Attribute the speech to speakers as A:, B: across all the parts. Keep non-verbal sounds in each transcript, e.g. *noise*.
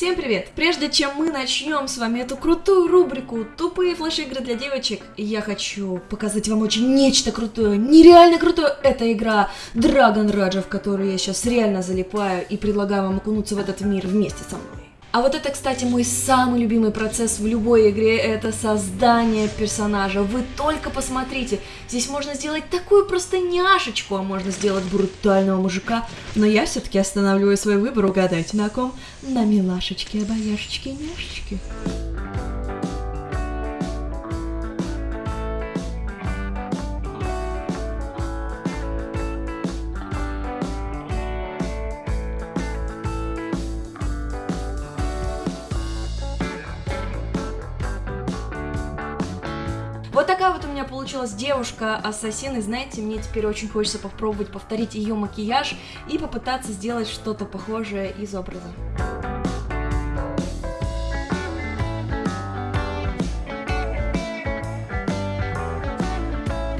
A: Всем привет! Прежде чем мы начнем с вами эту крутую рубрику «Тупые флеш-игры для девочек», я хочу показать вам очень нечто крутое, нереально крутое. Это игра Dragon Raja, в которую я сейчас реально залипаю и предлагаю вам окунуться в этот мир вместе со мной. А вот это, кстати, мой самый любимый процесс в любой игре, это создание персонажа. Вы только посмотрите, здесь можно сделать такую просто няшечку, а можно сделать брутального мужика. Но я все-таки останавливаю свой выбор, угадайте на ком? На милашечке, обаяшечке, няшечке. Получилась девушка-ассасин, и знаете, мне теперь очень хочется попробовать повторить ее макияж и попытаться сделать что-то похожее из образа.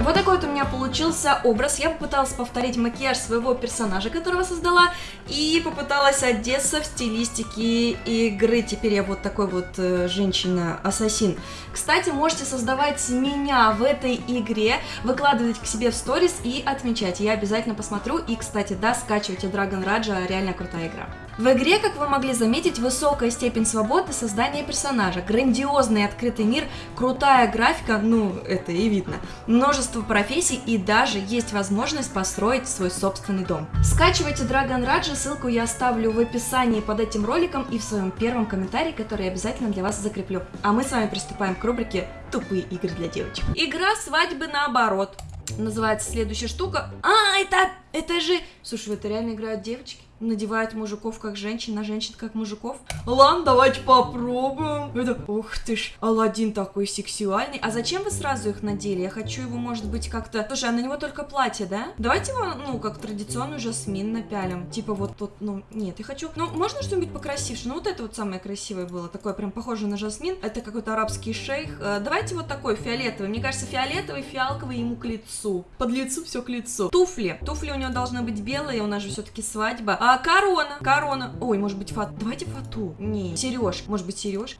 A: Вот такой вот у меня получился образ. Я попыталась повторить макияж своего персонажа, которого создала, и попыталась одеться в стилистике игры. Теперь я вот такой вот э, женщина-ассасин. Кстати, можете создавать меня в этой игре, выкладывать к себе в сторис и отмечать. Я обязательно посмотрю. И, кстати, да, скачивайте Dragon Raja, реально крутая игра. В игре, как вы могли заметить, высокая степень свободы создания персонажа, грандиозный открытый мир, крутая графика, ну, это и видно, множество профессий и даже есть возможность построить свой собственный дом. Скачивайте Dragon Raja, ссылку я оставлю в описании под этим роликом и в своем первом комментарии, который я обязательно для вас закреплю. А мы с вами приступаем к рубрике «Тупые игры для девочек». Игра свадьбы наоборот. Называется следующая штука. А, это, это же... Слушай, это реально играют девочки? Надевают мужиков как женщин, на женщин как мужиков. Ладно, давайте попробуем. Это, ух ты ж, Алладин такой сексуальный. А зачем вы сразу их надели? Я хочу его, может быть, как-то... Слушай, а на него только платье, да? Давайте его, ну, как традиционный жасмин напялим. Типа вот тут, ну, нет, я хочу... Ну, можно что-нибудь покрасивше? Ну, вот это вот самое красивое было. Такое прям похоже на жасмин. Это какой-то арабский шейх. Э, давайте вот такой фиолетовый. Мне кажется, фиолетовый, фиалковый ему к лицу. Под лицу все к лицу. Туфли. Туфли у него должны быть белые, у нас же все-таки свадьба. А корона, корона. Ой, может быть, фату. Давайте фату. Не, сереж. Может быть, сереж.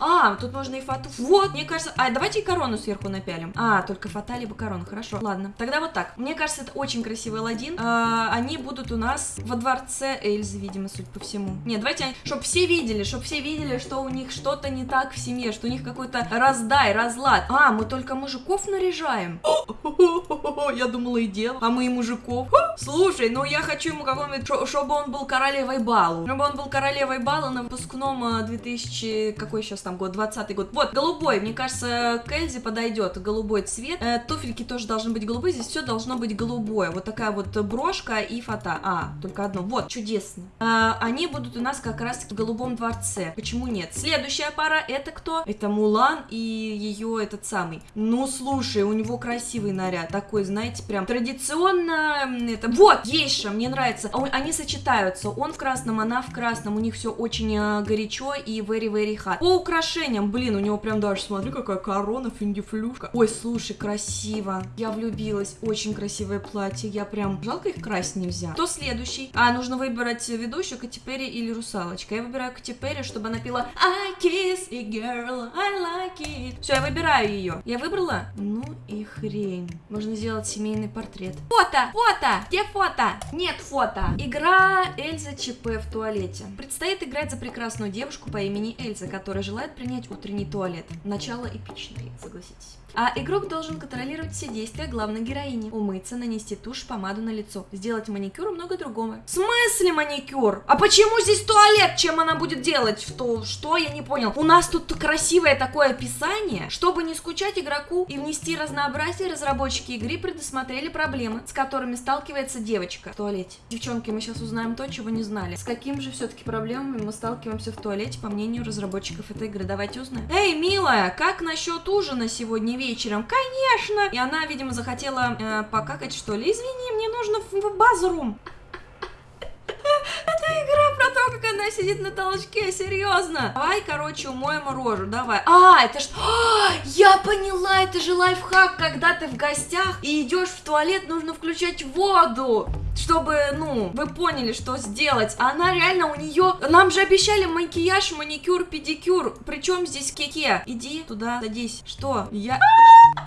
A: А, тут можно и фату. Вот, мне кажется. А, давайте и корону сверху напялим. А, только фата либо корона. Хорошо. Ладно. Тогда вот так. Мне кажется, это очень красивый Алладин. А, они будут у нас во дворце Эльзы, видимо, судя по всему. Нет, давайте, чтобы все видели, чтобы все видели, что у них что-то не так в семье, что у них какой-то раздай, разлад. А, мы только мужиков наряжаем. *laughs* Я думала и дело. А мы и мужиков. Слушай, ну я хочу ему какой-нибудь, чтобы он был королевой балу. Чтобы он был королевой балу на выпускном 2000... А, какой сейчас там год? 20 год. Вот, голубой. Мне кажется, к Эльзе подойдет голубой цвет. Э, туфельки тоже должны быть голубые. Здесь все должно быть голубое. Вот такая вот брошка и фата. А, только одно. Вот, чудесно. Э, они будут у нас как раз в голубом дворце. Почему нет? Следующая пара это кто? Это Мулан и ее этот самый. Ну, слушай, у него красивый наряд. Такой, знаете, прям традиционно... Это... Вот, Гейша, мне нравится. А они сочетаются нравится. Он в красном, она в красном. У них все очень э, горячо и very-very hot. По украшениям, блин, у него прям даже, смотри, какая корона, финдифлюшка. Ой, слушай, красиво. Я влюбилась. Очень красивое платье. Я прям... Жалко их красть нельзя. Кто следующий? А, нужно выбрать ведущую, Кати Перри или Русалочка. Я выбираю Кати Перри, чтобы она пела I kiss a girl, I like it. Все, я выбираю ее. Я выбрала? Ну и хрень. Можно сделать семейный портрет. Фото! Фото! Где фото? Нет фото. Игра Эльза ЧП в туалете. Предстоит играть за прекрасную девушку по имени Эльза, которая желает принять утренний туалет. Начало эпичное, согласитесь. А игрок должен контролировать все действия главной героини. Умыться, нанести тушь, помаду на лицо, сделать маникюр и много другого. В смысле маникюр? А почему здесь туалет? Чем она будет делать? Что? Что? Я не понял. У нас тут красивое такое описание. Чтобы не скучать игроку и внести разнообразие, разработчики игры предусмотрели проблемы, с которыми сталкивается девочка в туалете. Девчонки, мы сейчас узнаем то, чего не знали. С какими же все-таки проблемами мы сталкиваемся в туалете, по мнению разработчиков этой игры? Давайте узнаем. Эй, милая, как насчет ужина сегодня вечером? Конечно! И она, видимо, захотела э, покакать, что ли. Извини, мне нужно в, в базрум. Это игра про то, как она сидит на толчке, серьезно. Давай, короче, умоем рожу, давай. А, это что? А, я поняла, это же лайфхак, когда ты в гостях и идешь в туалет, нужно включать воду. Чтобы, ну, вы поняли, что сделать. А она реально у нее... Нам же обещали макияж, маникюр, педикюр. Причем здесь кеке? Иди туда, садись. Что? Я...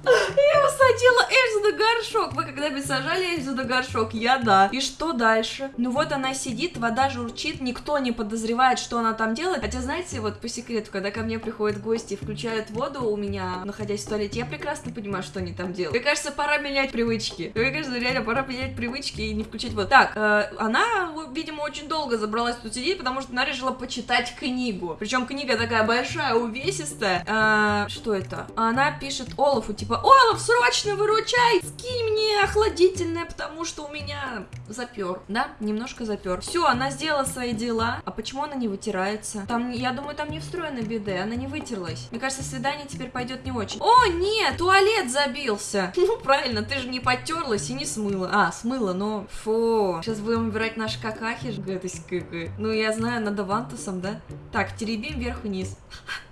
A: Я усадила Эльзу на горшок. Вы когда-нибудь сажали Эльзу на горшок? Я да. И что дальше? Ну вот она сидит, вода журчит, никто не подозревает, что она там делает. Хотя, знаете, вот по секрету, когда ко мне приходят гости и включают воду у меня, находясь в туалете, я прекрасно понимаю, что они там делают. Мне кажется, пора менять привычки. Мне кажется, реально пора менять привычки и не включать воду. Так, э, она, видимо, очень долго забралась тут сидеть, потому что она решила почитать книгу. Причем книга такая большая, увесистая. Э, что это? Она пишет Олафу, типа, Олаф, срочно выручай, скинь мне охладительное, потому что у меня запер. Да, немножко запер. Все, она сделала свои дела. А почему она не вытирается? Там, я думаю, там не встроена биде, она не вытерлась. Мне кажется, свидание теперь пойдет не очень. О, нет, туалет забился. *laughs* Ну, правильно, ты же не потерлась и не смыла. А, смыла, но... Фу. Сейчас будем убирать наши какахи. Ну, я знаю, надо вантусом, да? Так, теребим вверх-вниз *laughs*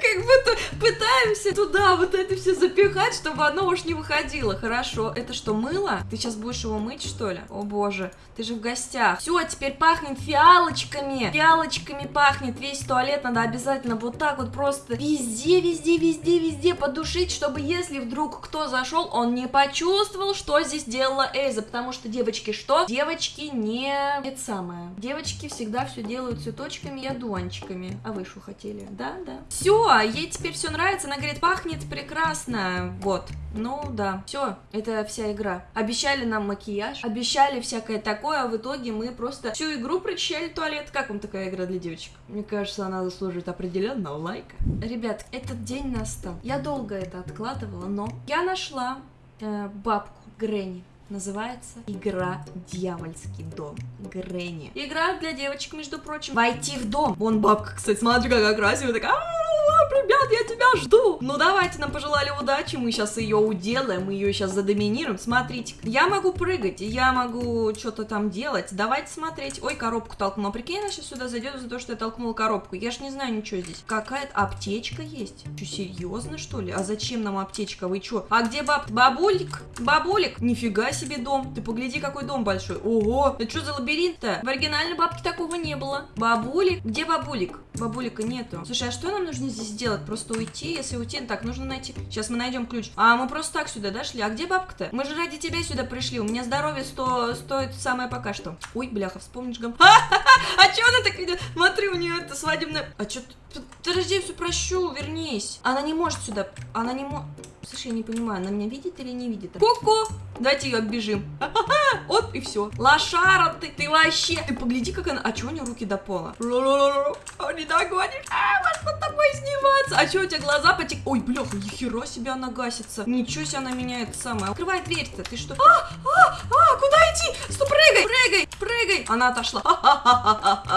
A: как будто пытаемся туда вот это все запихать, чтобы оно уж не выходило. Хорошо, это что, мыло? Ты сейчас будешь его мыть, что ли? О боже, ты же в гостях. Все, теперь пахнет фиалочками. Фиалочками пахнет. Весь туалет надо обязательно вот так вот просто везде, везде, везде, везде подушить, чтобы если вдруг кто зашел, он не почувствовал, что здесь делала Эльза. Потому что девочки что? Девочки не... Это самое. Девочки всегда все делают цветочками и одуванчиками. А вы что хотели? Да, да. Все, ей теперь все нравится, она говорит, пахнет прекрасно, вот. Ну да, все, это вся игра. Обещали нам макияж, обещали всякое такое, а в итоге мы просто всю игру прочищали туалет. Как вам такая игра для девочек? Мне кажется, она заслуживает определенного лайка. Ребят, этот день настал. Я долго это откладывала, но я нашла э, бабку Гренни. Называется «Игра Дьявольский дом». Гренни. Игра для девочек, между прочим. Войти в дом. Вон бабка, кстати, смотри, какая красивая, такая ребят, я тебя жду. Ну, давайте, нам пожелали удачи, мы сейчас ее уделаем, мы ее сейчас задоминируем. Смотрите, я могу прыгать, я могу что-то там делать. Давайте смотреть. Ой, коробку толкнула. Прикинь, она сейчас сюда зайдет за то, что я толкнула коробку. Я ж не знаю ничего здесь. Какая-то аптечка есть. Что, серьезно, что ли? А зачем нам аптечка? Вы что? А где баб... Бабулик? Бабулик? Нифига себе дом. Ты погляди, какой дом большой. Ого, это что за лабиринт-то? В оригинальной бабке такого не было. Бабулик? Где бабулик? Бабулика нету. Слушай, а что нам нужно здесь сделать? Просто уйти? Если уйти, так, нужно найти... Сейчас мы найдем ключ. А, мы просто так сюда дошли. А где бабка-то? Мы же ради тебя сюда пришли. У меня здоровье сто... стоит самое пока что. Ой, бляха, вспомнишь гам. *laughs* А чё она так идет? Смотри, у нее это свадебное... А чё... Подожди, все прощу, вернись. Она не может сюда... Она не может... Слушай, я не понимаю, она меня видит или не видит? Ку-ку! Давайте ее оббежим. Вот и все. Лошара ты, ты вообще. Ты погляди, как она. А чего у нее руки до пола? Не догонишь. А, можно тобой сниматься. А что у тебя глаза потек? Ой, бляха, нихера себе она гасится. Ничего себе она меняет самое. Открывай дверь-то. Ты что? А, а, а, куда идти? Стоп, прыгай, прыгай, прыгай. Она отошла.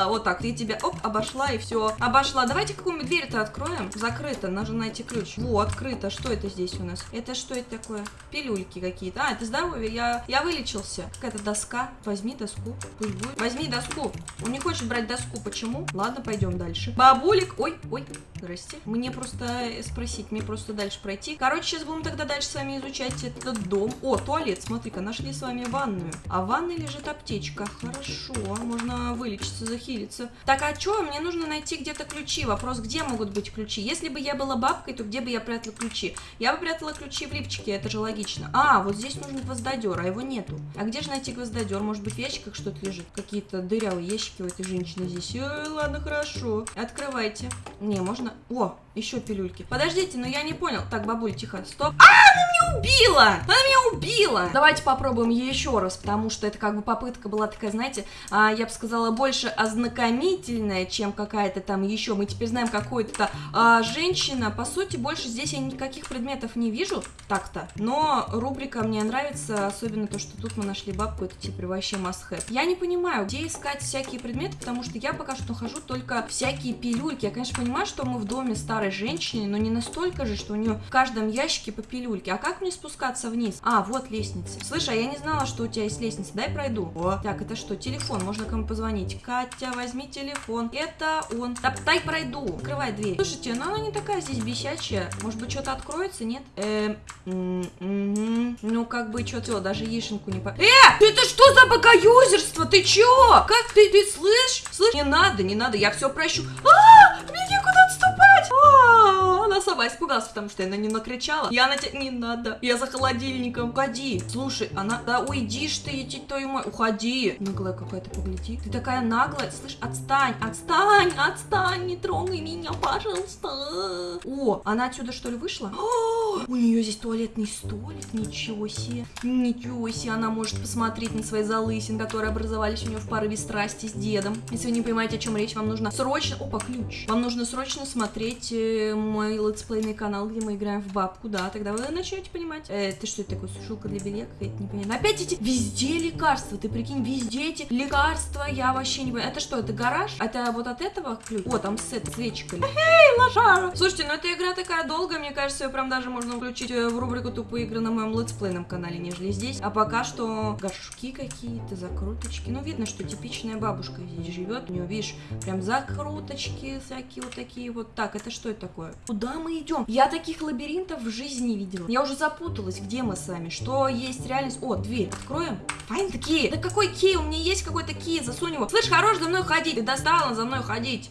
A: Вот так. Ты тебя, оп, обошла и все. Обошла. Давайте какую-нибудь дверь-то откроем. Закрыто. Нужно найти ключ. Во, открыто. Что это здесь у нас? Это что это такое? Пилюльки какие-то. А, это здоровье. Я, я вылечился. Какая-то доска. Возьми доску. Пусть будет. Возьми доску. Он не хочет брать доску. Почему? Ладно, пойдем дальше. Бабулик. Ой, ой. Здрасте. Мне просто спросить, мне просто дальше пройти. Короче, сейчас будем тогда дальше с вами изучать этот дом. О, туалет, смотри-ка, нашли с вами ванную. А в ванной лежит аптечка. Хорошо, можно вылечиться, захилиться. Так, а что? Мне нужно найти где-то ключи. Вопрос, где могут быть ключи? Если бы я была бабкой, то где бы я прятала ключи? Я бы прятала ключи в лифчике, это же логично. А, вот здесь нужен гвоздодер, а его нету. А где же найти гвоздодер? Может быть, в ящиках что-то лежит? Какие-то дырявые ящики у этой женщины здесь. Ой, ладно, хорошо. Открывайте. Не, можно... О, еще пилюльки. Подождите, но я не понял. Так, бабуль, тихо, стоп. А, она меня убила! Она меня убила! Давайте попробуем еще раз, потому что это как бы попытка была такая, знаете, а, я бы сказала, больше ознакомительная, чем какая-то там еще. Мы теперь знаем какую-то а, женщина. По сути, больше здесь я никаких предметов не вижу, так-то. Но рубрика мне нравится, особенно то, что тут мы нашли бабку, это теперь вообще must have. Я не понимаю, где искать всякие предметы, потому что я пока что нахожу только всякие пилюльки. Я, конечно, понимаю, что мы в доме старой женщиной, но не настолько же, что у нее в каждом ящике по пилюльке. А как мне спускаться вниз? А, вот лестница. Слышь, а я не знала, что у тебя есть лестница. Дай пройду. О. Так, это что? Телефон. Можно кому позвонить. Катя, возьми телефон. Это он. Да, дай пройду. Открывай дверь. Слушайте, ну она не такая здесь бесячая. Может быть, что-то откроется, нет? Эм, ну, как бы, что-то, даже яишенку не по... Э, это что за богоюзерство? Ты чё? Как ты, ты слышь? Слышь? Не надо, не надо, я все прощу. А, мне некуда отступать. А, она сама испугалась, потому что я на нее накричала. Я на тебя... Не надо. Я за холодильником. Уходи. Слушай, она... Да уйдишь ты, идти твою мать. Уходи. Наглая какая-то, погляди. Ты такая наглая. Слышь, отстань, отстань, отстань. Не трогай меня, пожалуйста. О, она отсюда что ли вышла? О, у нее здесь туалетный столик. Ничего себе. Ничего себе. Она может посмотреть на свои залысин, которые образовались у нее в порыве страсти с дедом. Если вы не понимаете, о чем речь, вам нужно срочно... Опа, ключ. Вам нужно срочно смотреть э, мой летсплейный канал, где мы играем в бабку, да, тогда вы начнете понимать. Э, ты что это такое, сушилка для белья какая-то непонятно. Опять эти везде лекарства, ты прикинь, везде эти лекарства, я вообще не понимаю. Это что, это гараж? Это вот от этого ключ? О, там с этой свечкой. Эй, лошара! Слушайте, ну эта игра такая долгая, мне кажется, ее прям даже можно включить э, в рубрику тупые игры на моем летсплейном канале, нежели здесь. А пока что горшки какие-то, закруточки. Ну, видно, что типичная бабушка здесь живет. У нее, видишь, прям закруточки всякие вот такие вот. Так, это что это такое? Куда мы идем? Я таких лабиринтов в жизни не видела. Я уже запуталась, где мы с вами, что есть реальность. О, дверь. Откроем. Файн такие. Да какой кей? У меня есть какой-то кей, засунь его. Слышь, хорош за мной ходить. Ты достала за мной ходить.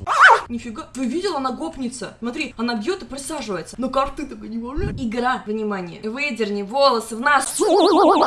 A: Нифига. Ты видела, она гопница. Смотри, она бьет и присаживается. Но карты только не может. Игра, внимание. Выдерни волосы в нас.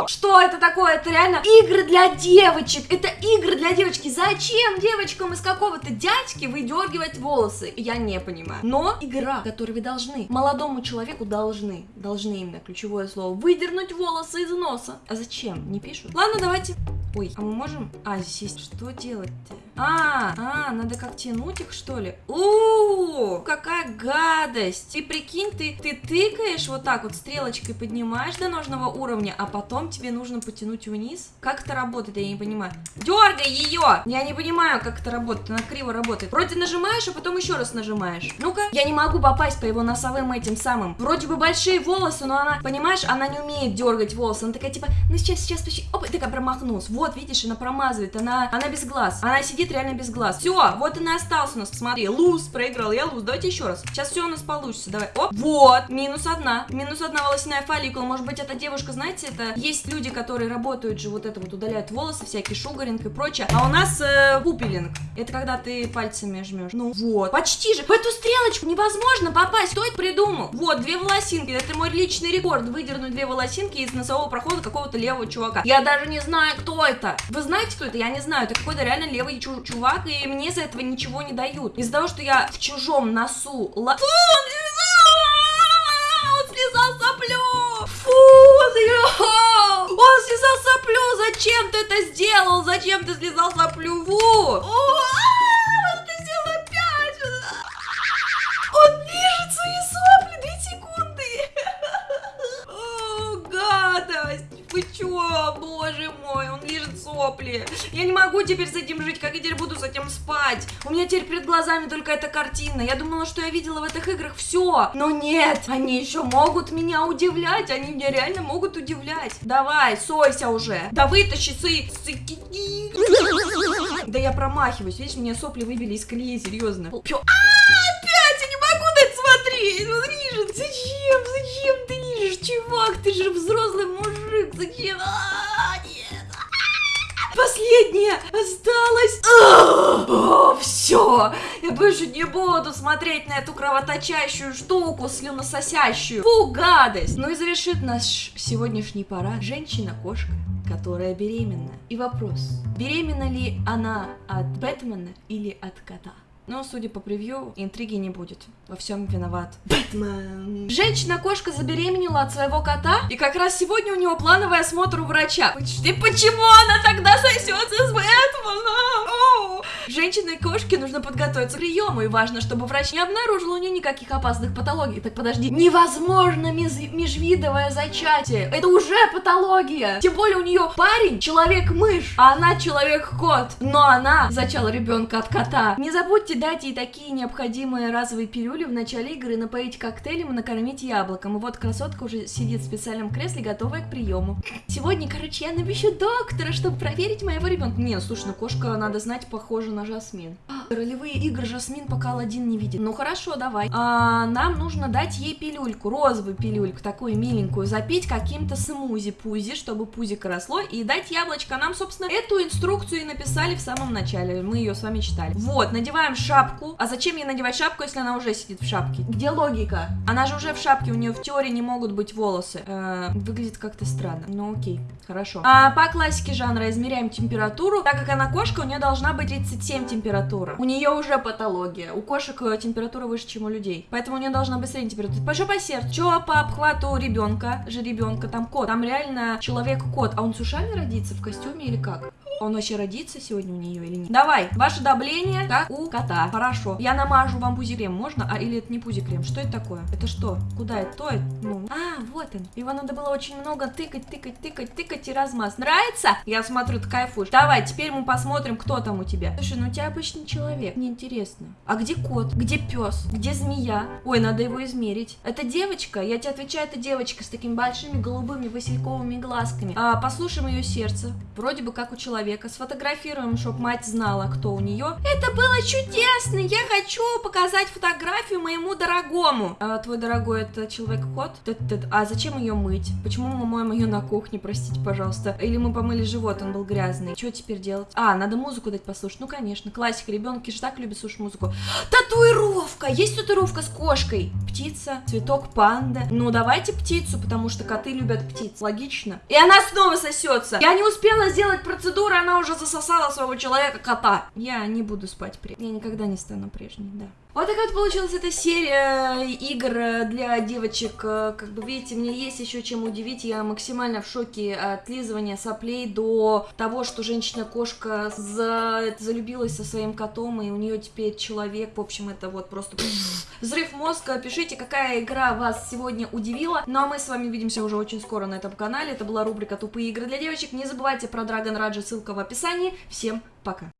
A: Что это такое? Это реально игры для девочек. Это игры для девочки. Зачем девочкам из какого-то дядьки выдергивать волосы? Я не понимаю. Но игра, которую вы должны, молодому человеку должны, должны именно ключевое слово, выдернуть волосы из носа. А зачем? Не пишут. Ладно, давайте. Ой, а мы можем... А, здесь есть... Что делать-то? А, а, надо как тянуть их, что ли? У, какая гадость! Ты прикинь, ты, ты тыкаешь вот так вот, стрелочкой поднимаешь до нужного уровня, а потом тебе нужно потянуть вниз? Как это работает, я не понимаю. Дергай ее! Я не понимаю, как это работает, она криво работает. Вроде нажимаешь, а потом еще раз нажимаешь. Ну-ка, я не могу попасть по его носовым этим самым. Вроде бы большие волосы, но она, понимаешь, она не умеет дергать волосы. Она такая, типа, ну сейчас, сейчас, почти, опа, такая промахнулась. Вот, видишь, она промазывает, она, она без глаз. Она сидит реально без глаз. Все, вот и остался у нас. Смотри, луз, проиграл я луз. Давайте еще раз. Сейчас все у нас получится. Давай. Оп, вот, минус одна. Минус одна волосяная фолликула. Может быть, эта девушка, знаете, это есть люди, которые работают же вот это вот, удаляют волосы, всякие шугаринг и прочее. А у нас э, пупелинг. Это когда ты пальцами жмешь. Ну вот. Почти же. В эту стрелочку невозможно попасть. Кто это придумал? Вот, две волосинки. Это мой личный рекорд. Выдернуть две волосинки из носового прохода какого-то левого чувака. Я даже не знаю, кто это. Вы знаете, кто это? Я не знаю. Это какой-то реально левый чу чувак, и мне за этого ничего не дают. Из-за того, что я в чужом носу... Ла... Фу, он слезал соплю! Фу, он слезал соплю! Зачем ты это сделал? Зачем ты слезал соплю? Фу! Что сопли. Я не могу теперь с этим жить, как я теперь буду с этим спать? У меня теперь перед глазами только эта картина. Я думала, что я видела в этих играх все. Но нет, они еще могут меня удивлять. Они меня реально могут удивлять. Давай, сойся уже. Да вытащи сы... Да я промахиваюсь. Видишь, мне сопли выбили из колеи, серьезно. Пё... А, опять я не могу на смотреть. Он режет. Зачем? Зачем ты режешь, чувак? Ты же взрослый мужик. Зачем? А, нет. Последняя осталась. О, все. Я больше не буду смотреть на эту кровоточащую штуку, слюнососящую. Фу, гадость. Ну и завершит наш сегодняшний парад женщина-кошка которая беременна. И вопрос, беременна ли она от Бэтмена или от кота? Но, судя по превью, интриги не будет. Во всем виноват Бэтмен. Женщина-кошка забеременела от своего кота, и как раз сегодня у него плановый осмотр у врача. И почему она тогда сосется с Бэтменом? Женщине и кошке нужно подготовиться к приему, и важно, чтобы врач не обнаружил у нее никаких опасных патологий. Так подожди, невозможно межвидовое зачатие. Это уже патология. Тем более у нее парень человек-мышь, а она человек-кот. Но она зачала ребенка от кота. Не забудьте дать ей такие необходимые разовые пилюли в начале игры, напоить коктейлем и накормить яблоком. И вот красотка уже сидит в специальном кресле, готовая к приему. Сегодня, короче, я навещу доктора, чтобы проверить моего ребенка. Не, слушай, ну кошка, надо знать, похожа на Жасмин. А, Ролевые игры Жасмин пока Алладин не видит. Ну хорошо, давай. А, нам нужно дать ей пилюльку, розовую пилюльку, такую миленькую, запить каким-то смузи-пузи, чтобы пузико росло, и дать яблочко. Нам, собственно, эту инструкцию и написали в самом начале. Мы ее с вами читали. Вот, надеваем шапку. А зачем ей надевать шапку, если она уже сидит в шапке? Где логика? Она же уже в шапке, у нее в теории не могут быть волосы. Э, выглядит как-то странно. Ну окей, хорошо. А, по классике жанра измеряем температуру. Так как она кошка, у нее должна быть 37 температура. У нее уже патология. У кошек э, температура выше, чем у людей. Поэтому у нее должна быть средняя температура. Пошел по сердцу. Че по обхвату ребенка, же ребенка, там кот. Там реально человек-кот. А он с ушами родится в костюме или как? Он вообще родится сегодня у нее или нет? Давай, ваше давление как у кота. Хорошо. Я намажу вам пузикрем, можно? А или это не пузикрем? Что это такое? Это что? Куда это? То это? Ну. А, вот он. Его надо было очень много тыкать, тыкать, тыкать, тыкать и размаз. Нравится? Я смотрю, ты кайфуешь. Давай, теперь мы посмотрим, кто там у тебя. Слушай, ну у тебя обычный человек. Мне интересно. А где кот? Где пес? Где змея? Ой, надо его измерить. Это девочка? Я тебе отвечаю, это девочка с такими большими голубыми васильковыми глазками. А, послушаем ее сердце. Вроде бы как у человека. Сфотографируем, чтобы мать знала, кто у нее. Это было чудесно! Я хочу показать фотографию моему дорогому. А, твой дорогой это человек-кот? А зачем ее мыть? Почему мы моем ее на кухне, простите, пожалуйста? Или мы помыли живот, он был грязный. Что теперь делать? А, надо музыку дать послушать. Ну, конечно, классика. Ребенки же так любят слушать музыку. *gasps* Татуировка! Есть татуировка с кошкой. Птица, цветок панда. Ну, давайте птицу, потому что коты любят птиц. Логично. И она снова сосется. Я не успела сделать процедуру, она уже засосала своего человека-кота. Я не буду спать при... Я никогда не стану прежней, да. Вот такая вот получилась эта серия игр для девочек. Как бы видите, мне есть еще чем удивить. Я максимально в шоке от лизывания соплей до того, что женщина-кошка за... залюбилась со своим котом, и у нее теперь человек. В общем, это вот просто *sniffs* взрыв мозга. Пишите, какая игра вас сегодня удивила. Ну а мы с вами увидимся уже очень скоро на этом канале. Это была рубрика «Тупые игры для девочек». Не забывайте про Dragon Раджа, ссылка в описании. Всем пока!